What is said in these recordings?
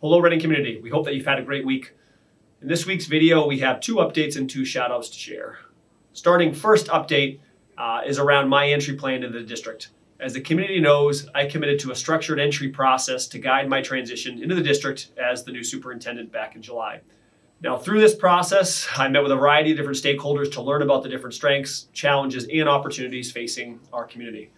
Hello Reading community, we hope that you've had a great week. In this week's video, we have two updates and two shoutouts to share. Starting first update uh, is around my entry plan into the district. As the community knows, I committed to a structured entry process to guide my transition into the district as the new superintendent back in July. Now, through this process, I met with a variety of different stakeholders to learn about the different strengths, challenges, and opportunities facing our community.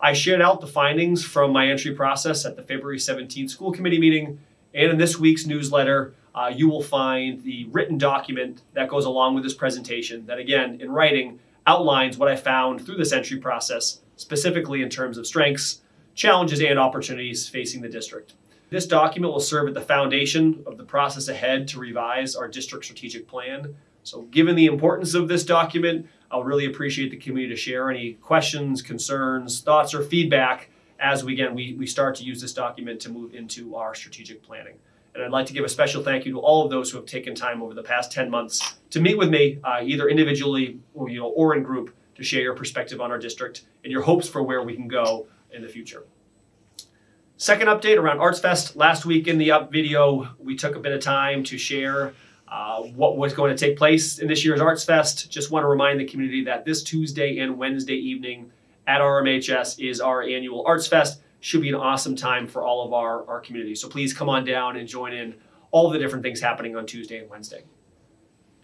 I shared out the findings from my entry process at the February 17th school committee meeting and in this week's newsletter, uh, you will find the written document that goes along with this presentation that, again, in writing, outlines what I found through this entry process, specifically in terms of strengths, challenges, and opportunities facing the district. This document will serve as the foundation of the process ahead to revise our district strategic plan. So given the importance of this document, I'll really appreciate the community to share any questions, concerns, thoughts, or feedback as we, again, we, we start to use this document to move into our strategic planning. And I'd like to give a special thank you to all of those who have taken time over the past 10 months to meet with me, uh, either individually or, you know, or in group, to share your perspective on our district and your hopes for where we can go in the future. Second update around Arts Fest. Last week in the up video, we took a bit of time to share uh, what was going to take place in this year's Arts Fest. Just want to remind the community that this Tuesday and Wednesday evening, at RMHS is our annual Arts Fest. Should be an awesome time for all of our, our community. So please come on down and join in all the different things happening on Tuesday and Wednesday.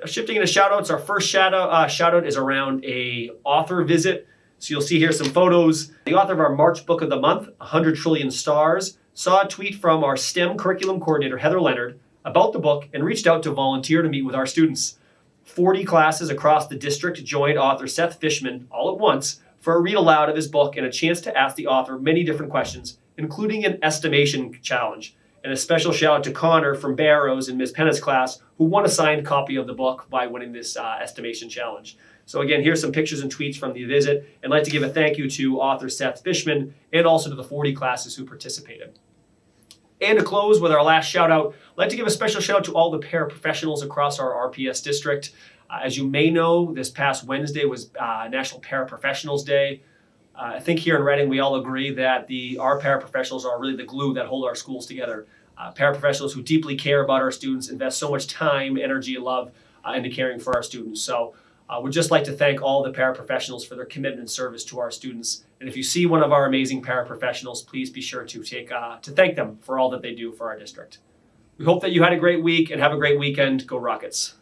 Now shifting into shout outs, our first shout out, uh, shout out is around a author visit. So you'll see here some photos. The author of our March book of the month, 100 Trillion Stars, saw a tweet from our STEM curriculum coordinator, Heather Leonard, about the book and reached out to volunteer to meet with our students. 40 classes across the district joined author Seth Fishman all at once for a read aloud of his book and a chance to ask the author many different questions, including an estimation challenge. And a special shout out to Connor from Barrows in Ms. Penna's class, who won a signed copy of the book by winning this uh, estimation challenge. So again, here's some pictures and tweets from the visit. And I'd like to give a thank you to author Seth Fishman and also to the 40 classes who participated. And to close with our last shout out, I'd like to give a special shout out to all the paraprofessionals across our RPS district. Uh, as you may know, this past Wednesday was uh, National Paraprofessionals Day. Uh, I think here in Reading, we all agree that the our paraprofessionals are really the glue that hold our schools together. Uh, paraprofessionals who deeply care about our students, invest so much time, energy, and love uh, into caring for our students. So uh, we'd just like to thank all the paraprofessionals for their commitment and service to our students. And if you see one of our amazing paraprofessionals, please be sure to take to thank them for all that they do for our district. We hope that you had a great week and have a great weekend. Go Rockets!